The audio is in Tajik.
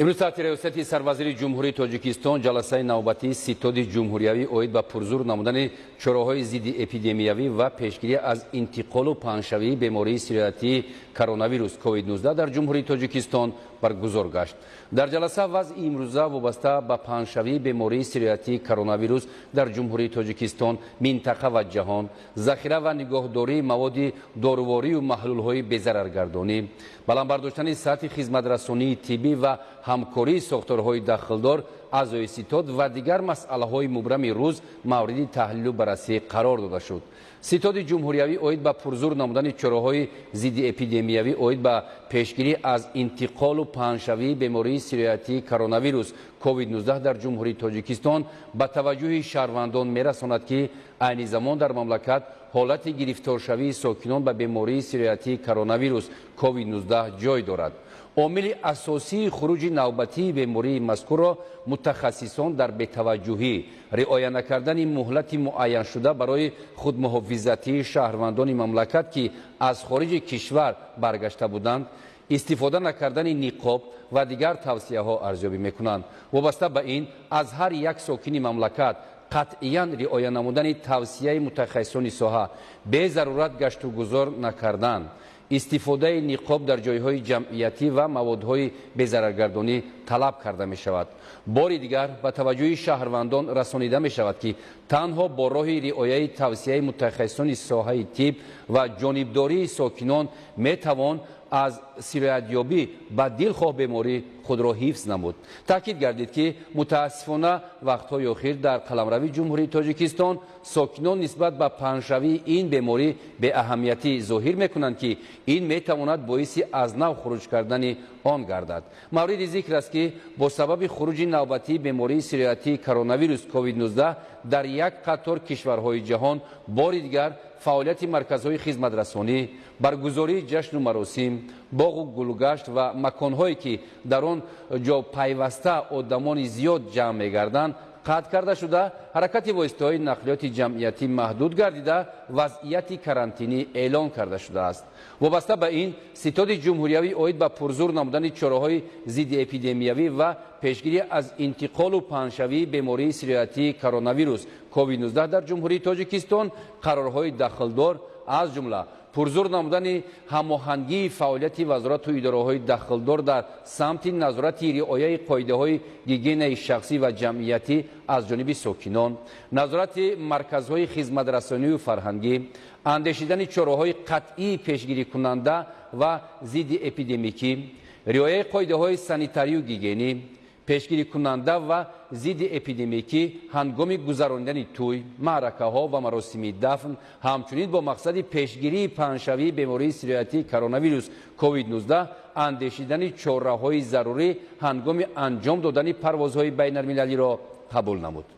имрӯз таҳти риёсати сарвазири ҷумҳурии тоҷикистон ҷаласаи навбатии ситоди ҷумҳуриявӣ оид ба пурзур намудани чораҳои зидди эпидемиявӣ ва пешгирӣ аз интиқолу паҳншавии бемории сироятии коронавирус covid-19 дар ҷумҳурии тоҷикистон баргузор гашт. Дар ҷаласа вазъи имрӯза вобаста ба паҳншавии бемории сироятии коронавирус дар ҷумҳурии тоҷикистон минтақа ва ҷаҳон захира ва нигоҳдории маводи доруворию маҳлулҳои безараргардонӣ. Баландбардоштани сатҳи хизматрасонии тиббӣ ва ҳамкории сохторҳои дахлдор аъзои ситод ва дигар масъалаҳои мубрами рӯз мавриди таҳлилу баррасӣ қарор дода шуд. Ситоди ҷумҳуриявӣ оид ба пурзур намудани чораҳои зидди эпидемиявӣ оид ба пешгирӣ аз интиқолу паҳншавии бемории сироятии коронавирус covid-19 дар ҷумҳурии тоҷикистон ба таваҷҷӯҳи шаҳрвандон мерасонад ки айни замон дар мамлакат ҳолати гирифторшавии сокинон ба бемории сироятии коронавирус covid-19 ҷой дорад. Омили асосии хуруҷи навбатии бемории мазкурро мутахассисон дар бетаваҷҷӯҳӣ. Риоя накардани муҳлати муайяншуда барои худмуҳофизатии шаҳрвандони мамлакат ки аз хориҷи кишвар баргашта буданд истифода накардани ниқоб ва дигар тавсияҳо арзёбӣ мекунанд. Вобаста ба ин аз ҳар як сокини мамлакат қатъиян риоя намудани тавсияи мутахассисони соҳа безарурат гашту гузор накардан истифодаи ниқоб дар ҷойҳои ҷамъиятӣ ва маводҳои безараргардонӣ талаб карда мешавад. Бори дигар ба таваҷҷӯҳи шаҳрвандон расонида мешавад ки танҳо бо роҳи риояи тавсияи мутахассисони соҳаи тиб ва ҷонибдории сокинон метавон аз сироятёбӣ ба дилхоҳ беморӣ худро ҳифз намуд. Таъкид гардид ки мутаассифона вақтҳои охир дар қаламравии ҷумҳурии тоҷикистон сокинон нисбат ба паҳншавии ин беморӣ беаҳамиятӣ зоҳир мекунанд ки ин метавонад боиси аз нав хуруҷ кардани он гардад. Мавриди зикр аст ки бо сабаби хуруҷи навбатии бемории сироятии коронавирус covid-19 дар як қатор кишварҳои ҷаҳон бори дигар фаъолияти марказҳои хизматрасонӣ баргузории ҷашну маросим боғу гулгашт ва маконҳое ки дар он ҷо пайваста одамони зиёд ҷамъ мегарданд қатъ карда шуда ҳаракати воситаҳои нақлиёти ҷамъиятӣ маҳдуд гардида вазъияти карантинӣ эълон карда шудааст. Вобаста ба ин ситоди ҷумҳуриявӣ оид ба пурзур намудани чораҳои зидди эпидемиявӣ ва пешгирӣ аз интиқолу паҳншавии бемории сироятии коронавирус covid-19 дар ҷумҳурии тоҷикистон қарорҳои дахлдор аз ҷумла пурзур намудани ҳамоҳангии фаъолияти вазорату идораҳои дахлдор дар самти назорати риояи қоидаҳои гигиенаи шахсӣ ва ҷамъиятӣ аз ҷониби сокинон назорати марказҳои хизматрасонию фарҳангӣ андешидани чораҳои қатъии пешгирикунанда ва зидди эпидемикӣ риояи қоидаҳои санитарию гигиенӣ пешгирикунанда ва зидди эпидемикӣ ҳангоми гузарондани тӯй маъракаҳо ва маросими дафн ҳамчунин бо мақсади пешгирии паҳншавии бемории сироятии коронавирус covid-19 андешидани чораҳои зарурӣ ҳангоми анҷом додани парвозҳои байналмилалиро қабул намуд